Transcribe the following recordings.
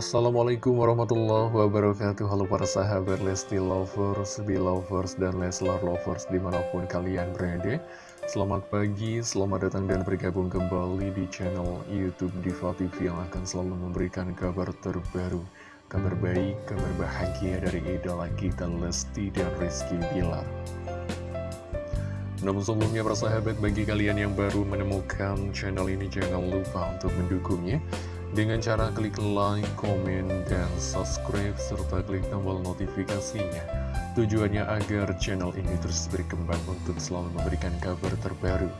Assalamualaikum warahmatullahi wabarakatuh. Halo para sahabat Lesti Lovers, Belovers, dan Leslar Lovers di mana pun kalian berada. Selamat pagi, selamat datang dan bergabung kembali di channel Youtube Diva TV Yang akan selalu memberikan kabar terbaru Kabar baik, kabar bahagia dari idola kita Lesti dan Rizky Bilar. Namun sebelumnya persahabat bagi kalian yang baru menemukan channel ini jangan lupa untuk mendukungnya dengan cara klik like, komen, dan subscribe, serta klik tombol notifikasinya. Tujuannya agar channel ini terus berkembang untuk selalu memberikan kabar terbaru,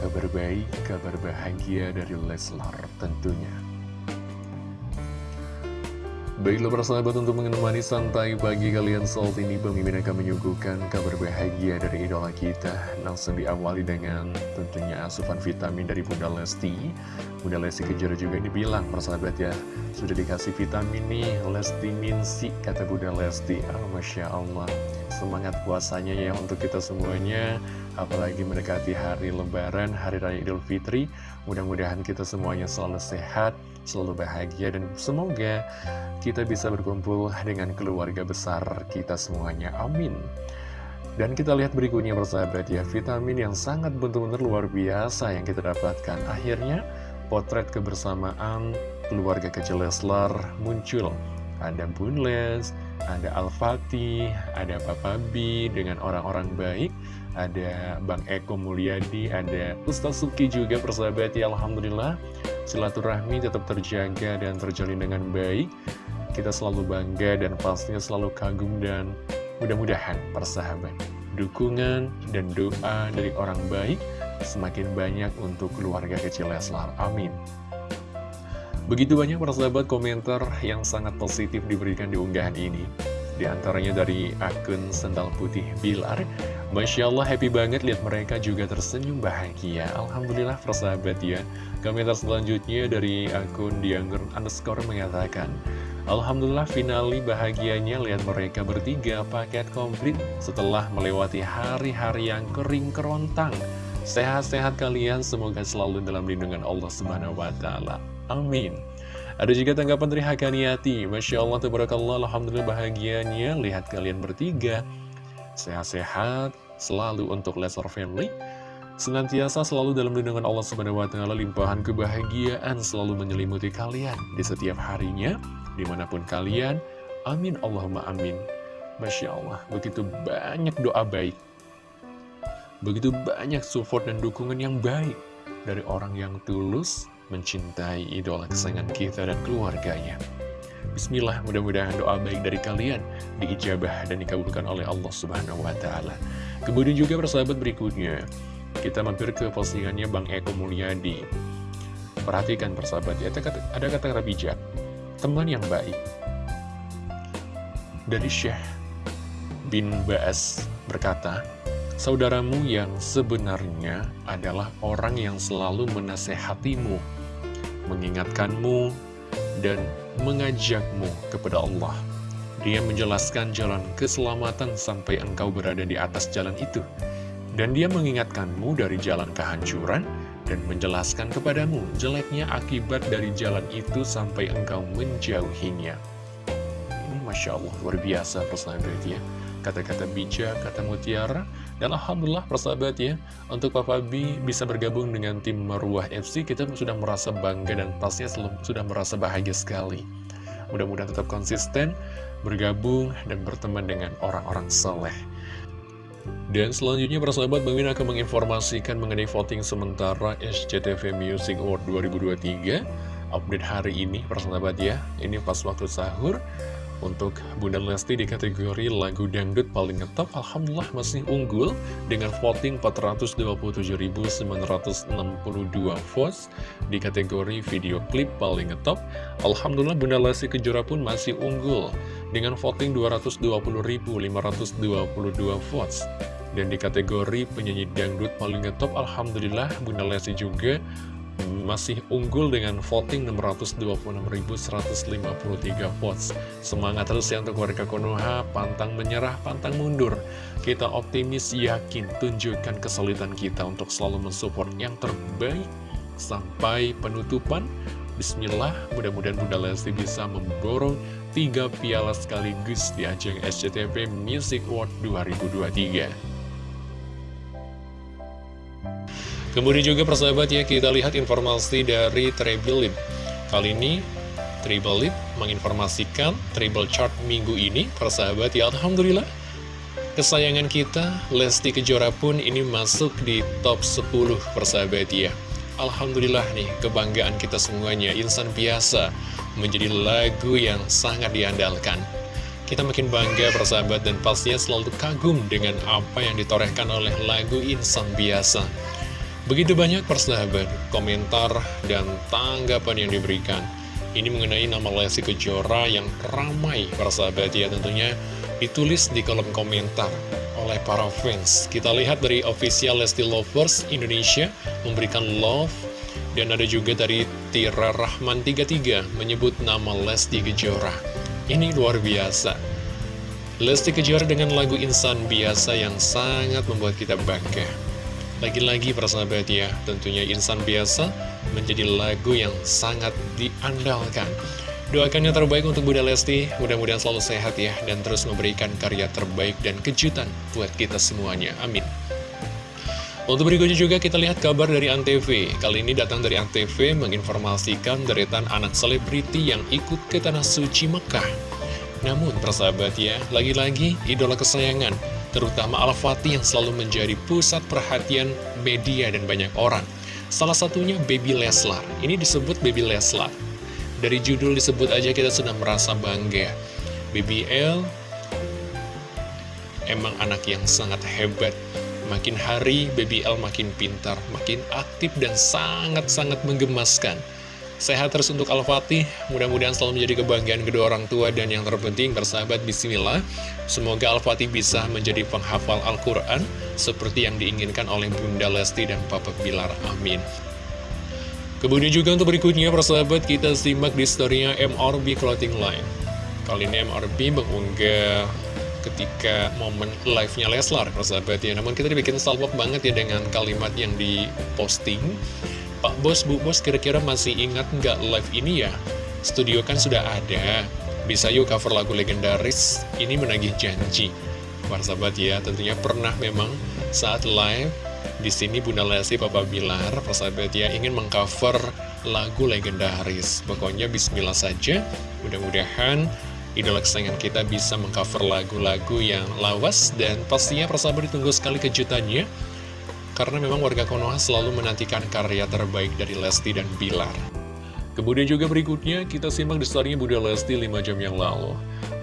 kabar baik, kabar bahagia dari Leslar tentunya. Baiklah persahabat untuk menemani santai pagi kalian saat ini Pemimpin akan menyuguhkan kabar bahagia dari idola kita. Langsung diawali dengan tentunya asupan vitamin dari Bunda Lesti. Bunda Lesti Kejora juga dibilang persahabat ya Sudah dikasih vitamin nih Lesti Minsi kata Bunda Lesti. Oh, Masya Allah Semangat puasanya ya untuk kita semuanya Apalagi mendekati hari lebaran, hari raya idul fitri Mudah-mudahan kita semuanya selalu sehat selalu bahagia dan semoga kita bisa berkumpul dengan keluarga besar kita semuanya. Amin. Dan kita lihat berikutnya bersahabat ya, vitamin yang sangat benar-benar luar biasa yang kita dapatkan. Akhirnya, potret kebersamaan keluarga kecil Leslar muncul. Ada Bun Les, ada Al-Fatih, ada Papa B dengan orang-orang baik, ada Bang Eko Mulyadi, ada Ustaz Suki juga persahabat ya, Alhamdulillah silaturahmi tetap terjaga dan terjalin dengan baik. Kita selalu bangga dan pastinya selalu kagum dan mudah-mudahan persahabat. Dukungan dan doa dari orang baik semakin banyak untuk keluarga kecil Leslar. Amin. Begitu banyak persahabat komentar yang sangat positif diberikan di unggahan ini. Di antaranya dari akun Sendal Putih Bilar Masya Allah happy banget lihat mereka juga tersenyum bahagia Alhamdulillah persahabat ya Komentar selanjutnya dari akun Diangger underscore mengatakan Alhamdulillah finali bahagianya lihat mereka bertiga paket komplit Setelah melewati hari-hari yang kering kerontang Sehat-sehat kalian semoga selalu dalam lindungan Allah Subhanahu Wa Taala. Amin ada juga tanggapan dari Hakaniati Masya Allah, Tabarakallah, Alhamdulillah bahagianya Lihat kalian bertiga Sehat-sehat, selalu untuk Lesser Family. Senantiasa selalu dalam lindungan Allah Subhanahu wa Ta'ala limpahan kebahagiaan selalu menyelimuti kalian di setiap harinya, di mana pun kalian. Amin Allahumma amin. Masya Allah, begitu banyak doa baik. Begitu banyak support dan dukungan yang baik dari orang yang tulus mencintai idola kesayangan kita dan keluarganya. Bismillah, mudah-mudahan doa baik dari kalian diijabah dan dikabulkan oleh Allah Subhanahu wa taala. Kemudian juga persahabat berikutnya, kita mampir ke postingannya Bang Eko Mulyadi. Perhatikan persahabat ya, ada kata-kata bijak, teman yang baik. Dari Syekh bin Baas berkata, Saudaramu yang sebenarnya adalah orang yang selalu menasehatimu, mengingatkanmu, dan mengajakmu kepada Allah. Dia menjelaskan jalan keselamatan sampai engkau berada di atas jalan itu. Dan dia mengingatkanmu dari jalan kehancuran dan menjelaskan kepadamu jeleknya akibat dari jalan itu sampai engkau menjauhinya. Ini Masya Allah, luar biasa persahabat ya. Kata-kata bijak, kata mutiara, dan Alhamdulillah persahabat ya, untuk Papa B bisa bergabung dengan tim Marwah FC, kita sudah merasa bangga dan pastinya sudah merasa bahagia sekali. Mudah-mudahan tetap konsisten, bergabung, dan berteman dengan orang-orang soleh. Dan selanjutnya persahabat Bang Min akan menginformasikan mengenai voting sementara SCTV Music Award 2023 Update hari ini persahabat ya Ini pas waktu sahur untuk Bunda Lesti di kategori lagu dangdut paling ngetop, Alhamdulillah masih unggul dengan voting 427.962 votes di kategori video klip paling ngetop. Alhamdulillah Bunda Lesti Kejora pun masih unggul dengan voting 220.522 votes. Dan di kategori penyanyi dangdut paling ngetop, Alhamdulillah Bunda Lesti juga masih unggul dengan voting 626.153 votes. Semangat terus ya untuk warga Konoha, pantang menyerah, pantang mundur. Kita optimis, yakin, tunjukkan kesulitan kita untuk selalu mensupport yang terbaik sampai penutupan Bismillah, mudah-mudahan Bunda Lesti bisa memborong tiga piala sekaligus di ajang SCTV Music Award 2023. Kemudian juga persahabat ya, kita lihat informasi dari Treble Lip. Kali ini, Treble Lip menginformasikan Treble Chart minggu ini, persahabat ya, Alhamdulillah. Kesayangan kita, Lesti Kejora pun ini masuk di top 10 persahabat ya. Alhamdulillah nih, kebanggaan kita semuanya, insan biasa, menjadi lagu yang sangat diandalkan. Kita makin bangga persahabat dan pastinya selalu kagum dengan apa yang ditorehkan oleh lagu insan biasa. Begitu banyak persahabat, komentar, dan tanggapan yang diberikan. Ini mengenai nama Lesti Kejora yang ramai persahabat ya tentunya ditulis di kolom komentar oleh para fans. Kita lihat dari official Lesti Lovers Indonesia memberikan love dan ada juga dari Tira Rahman 33 menyebut nama Lesti Kejora. Ini luar biasa. Lesti Kejora dengan lagu Insan Biasa yang sangat membuat kita bangga. Lagi-lagi persahabat ya, tentunya Insan Biasa menjadi lagu yang sangat diandalkan. Doakan yang terbaik untuk Bunda Lesti, mudah-mudahan selalu sehat ya, dan terus memberikan karya terbaik dan kejutan buat kita semuanya. Amin. Untuk berikutnya juga kita lihat kabar dari Antv. Kali ini datang dari Antv menginformasikan deretan anak selebriti yang ikut ke Tanah Suci Mekah. Namun, persahabat ya, lagi-lagi idola kesayangan, terutama Al-Fatih yang selalu menjadi pusat perhatian media dan banyak orang. Salah satunya Baby Leslar. Ini disebut Baby Leslar. Dari judul disebut aja kita sudah merasa bangga. BBL emang anak yang sangat hebat. Makin hari BBL makin pintar, makin aktif dan sangat-sangat menggemaskan. Sehat terus untuk Al-Fatih, mudah-mudahan selalu menjadi kebanggaan kedua orang tua dan yang terpenting bersahabat Bismillah. Semoga Al-Fatih bisa menjadi penghafal Al-Quran seperti yang diinginkan oleh Bunda Lesti dan Papa Bilar. Amin. Kemudian juga untuk berikutnya, persahabat, kita simak di storynya MRB Clothing Line. Kali ini MRB mengunggah ketika momen live-nya Leslar, persahabat ya. Namun kita dibikin salpok banget ya dengan kalimat yang diposting. Pak Bos, Bu Bos, kira-kira masih ingat nggak live ini ya? Studio kan sudah ada. Bisa yuk cover lagu legendaris, ini menagih janji. Persahabat ya, tentunya pernah memang saat live di sini Bunda Lesti Papa Bilar, persahabat ya, ingin mengcover lagu legendaris. Pokoknya bismillah saja, mudah-mudahan idola kesayangan kita bisa mengcover lagu-lagu yang lawas dan pastinya persahabat ditunggu sekali kejutannya karena memang warga Konoha selalu menantikan karya terbaik dari Lesti dan Bilar. Kemudian juga berikutnya kita simak di story Bunda Lesti 5 jam yang lalu.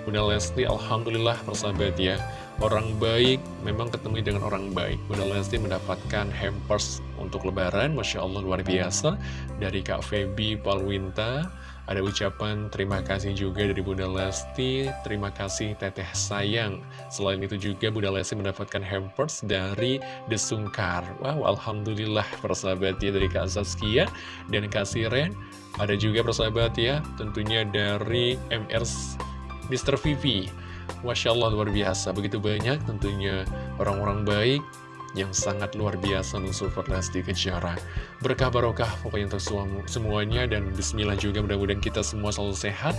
Bunda Lesti Alhamdulillah persahabat ya orang baik memang ketemu dengan orang baik Bunda Lesti mendapatkan hampers untuk lebaran Masya Allah luar biasa dari Kak Feby Palwinta ada ucapan terima kasih juga dari Bunda Lesti. Terima kasih teteh sayang. Selain itu juga Bunda Lesti mendapatkan hampers dari Desungkar wow Alhamdulillah persahabat ya dari Kak Zaskia dan Kak Siren. Ada juga persahabat ya tentunya dari MR Mr. Vivi. Masya Allah luar biasa, begitu banyak tentunya orang-orang baik yang sangat luar biasa mensupport Lesti Kejora. Berkah barokah pokoknya untuk semuanya dan bismillah juga mudah-mudahan kita semua selalu sehat.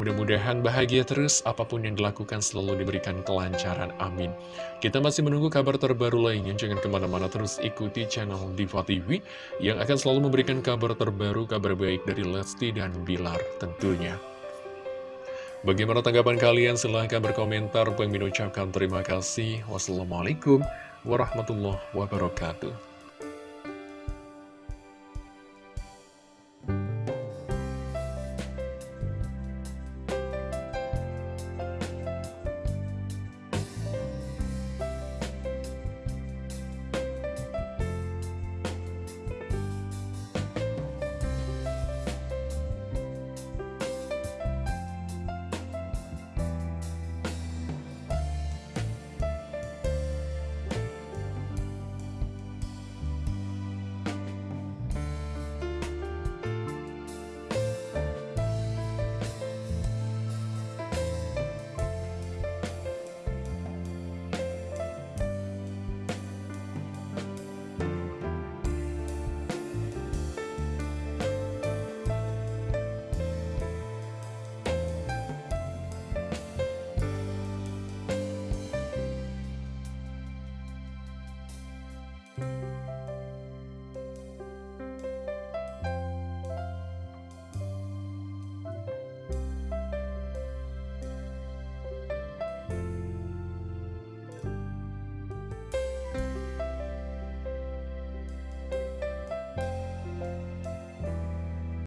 Mudah-mudahan bahagia terus, apa pun yang dilakukan selalu diberikan kelancaran. Amin. Kita masih menunggu kabar terbaru lainnya. Jangan ke mana-mana terus ikuti channel Diva TV yang akan selalu memberikan kabar terbaru, kabar baik dari Lesti dan Bilar tentunya. Bagaimana tanggapan kalian? Silahkan berkomentar. Bang ucapkan terima kasih. Wassalamualaikum warahmatullahi wabarakatuh.